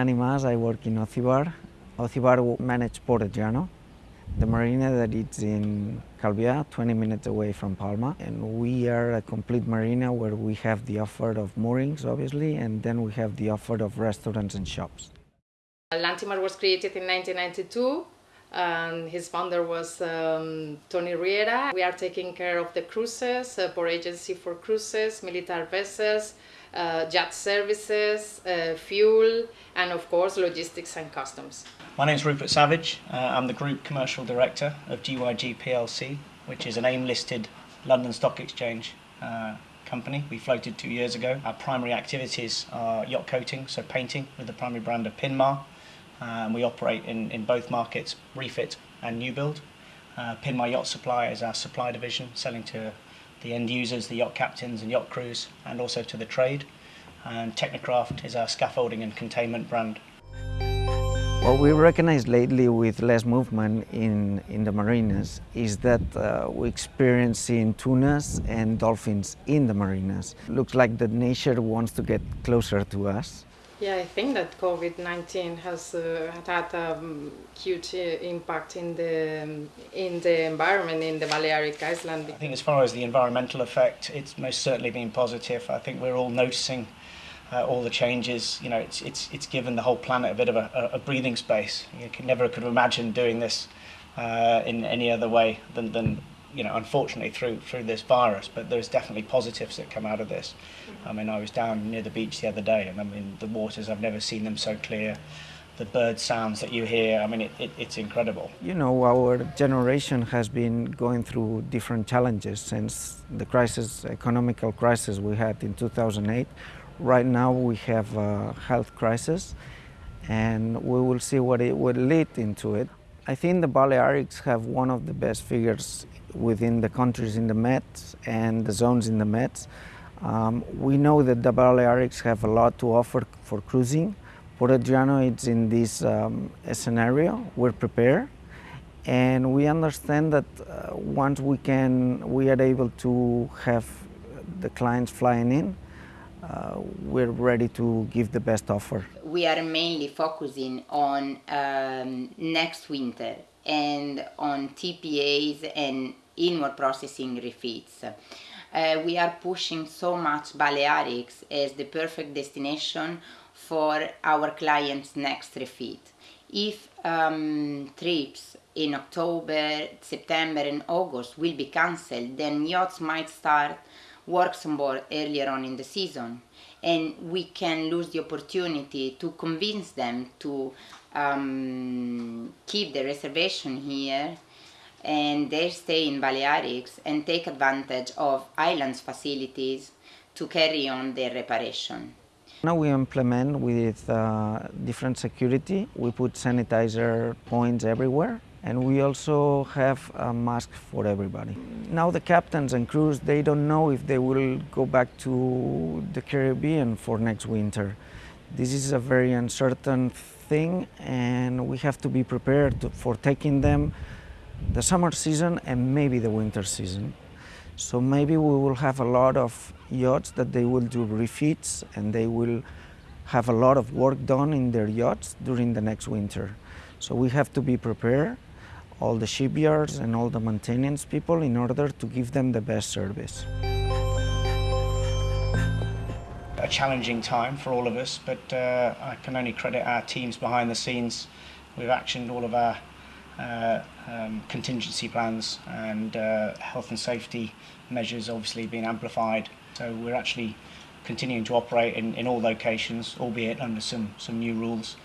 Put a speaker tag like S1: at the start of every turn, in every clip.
S1: Nani Mas. I work in Ocibar. Ocibar manage Port Adriano, the marina that is in Calvià, 20 minutes away from Palma. And we are a complete marina where we have the offer of moorings, obviously, and then we have the offer of restaurants and shops.
S2: Lantimar was created in 1992 and his founder was um, Tony Riera. We are taking care of the cruises, uh, port agency for cruises, military vessels, uh, yacht services, uh, fuel, and of course logistics and customs.
S3: My name is Rupert Savage. Uh, I'm the Group Commercial Director of GYG PLC, which is an AIM-listed London Stock Exchange uh, company. We floated two years ago. Our primary activities are yacht coating, so painting with the primary brand of Pinmar. Um, we operate in, in both markets, refit and new build. Uh, Pinmar Yacht Supply is our supply division, selling to the end users, the yacht captains and yacht crews, and also to the trade. And Technicraft is our scaffolding and containment brand.
S1: What we recognize lately with less movement in, in the marinas is that uh, we're experiencing tunas and dolphins in the marinas. Looks like the nature wants to get closer to us.
S2: Yeah, I think that COVID-19 has uh, had a um, huge uh, impact in the um, in the environment in the Balearic Island.
S3: I think as far as the environmental effect, it's most certainly been positive. I think we're all noticing uh, all the changes. You know, it's it's it's given the whole planet a bit of a, a breathing space. You never could have imagined doing this uh, in any other way than than you know, unfortunately through through this virus, but there's definitely positives that come out of this. Mm-hmm. I mean, I was down near the beach the other day, and I mean, the waters, I've never seen them so clear. The bird sounds that you hear, I mean, it, it, it's incredible.
S1: You know, our generation has been going through different challenges since the crisis, economical crisis we had in 2008. Right now we have a health crisis, and we will see what it will lead into it. I think the Balearics have one of the best figures within the countries in the Met and the zones in the Met. Um, we know that the Balearics have a lot to offer for cruising. Port Adriano is in this um, scenario. We're prepared, and we understand that uh, once we can, we are able to have the clients flying in. Uh, we're ready to give the best offer.
S4: We are mainly focusing on um, next winter and on TPAs and inward processing refits. Uh, we are pushing so much Balearics as the perfect destination for our clients' next refit. If um, trips in October, September and August will be cancelled, then yachts might start works on board earlier on in the season and we can lose the opportunity to convince them to um, keep the reservation here and they stay in Balearics and take advantage of islands facilities to carry on their reparation.
S1: Now we implement with uh, different security. We put sanitizer points everywhere and we also have a mask for everybody. Now the captains and crews, they don't know if they will go back to the Caribbean for next winter. This is a very uncertain thing and we have to be prepared to, for taking them the summer season and maybe the winter season. So maybe we will have a lot of yachts that they will do refits and they will have a lot of work done in their yachts during the next winter. So we have to be prepared all the shipyards and all the maintenance people in order to give them the best service.
S3: A challenging time for all of us, but uh, I can only credit our teams behind the scenes. We've actioned all of our uh, um, contingency plans and uh, health and safety measures obviously being amplified. So we're actually continuing to operate in, in all locations, albeit under some, some new rules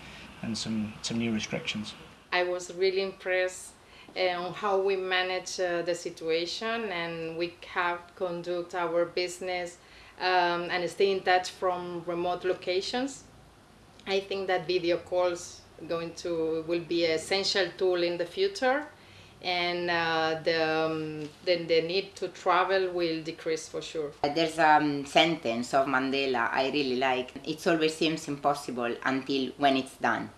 S3: and some, some new restrictions.
S2: I was really impressed on how we manage uh, the situation and we have conduct our business um, and stay in touch from remote locations. I think that video calls going to will be an essential tool in the future and uh, the, um, the, the need to travel will decrease for sure.
S4: There's a um, sentence of Mandela I really like. It always seems impossible until when it's done.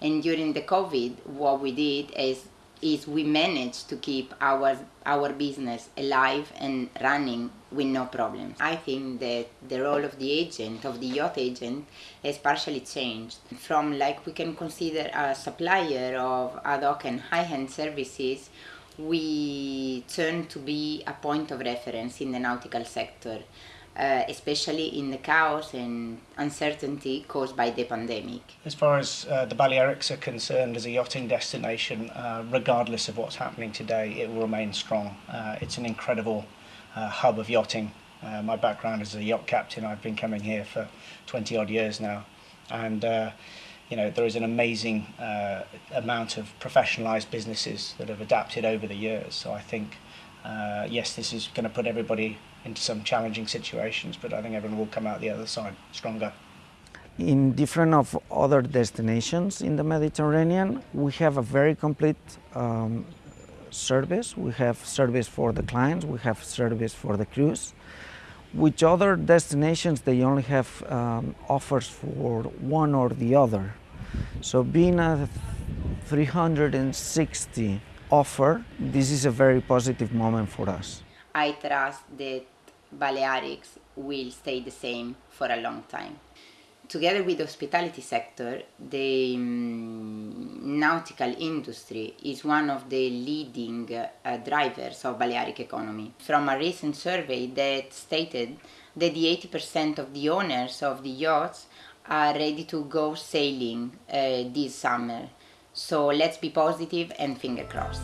S4: And during the COVID, what we did is is we managed to keep our our business alive and running with no problems. I think that the role of the agent, of the yacht agent, has partially changed from like we can consider a supplier of ad hoc and high-end services we turn to be a point of reference in the nautical sector, uh, especially in the chaos and uncertainty caused by the pandemic.
S3: As far as uh, the Balearics are concerned as a yachting destination, uh, regardless of what's happening today, it will remain strong. Uh, it's an incredible uh, hub of yachting. Uh, my background as a yacht captain, I've been coming here for 20 odd years now. And you know, there is an amazing amount of professionalized businesses that have adapted over the years. So I think, yes, this is going to put everybody into some challenging situations, but I think everyone will come out the other side stronger.
S1: In different of other destinations in the Mediterranean, we have a very complete um, service. We have service for the clients, we have service for the crews. Which other destinations they only have um, offers for one or the other. So being a 360 offer, this is a very positive moment for us.
S4: I trust that Balearics will stay the same for a long time together with the hospitality sector, the um, nautical industry is one of the leading uh, drivers of Balearic economy. From a recent survey that stated that the 80% of the owners of the yachts are ready to go sailing uh, this summer. So let's be positive and finger crossed.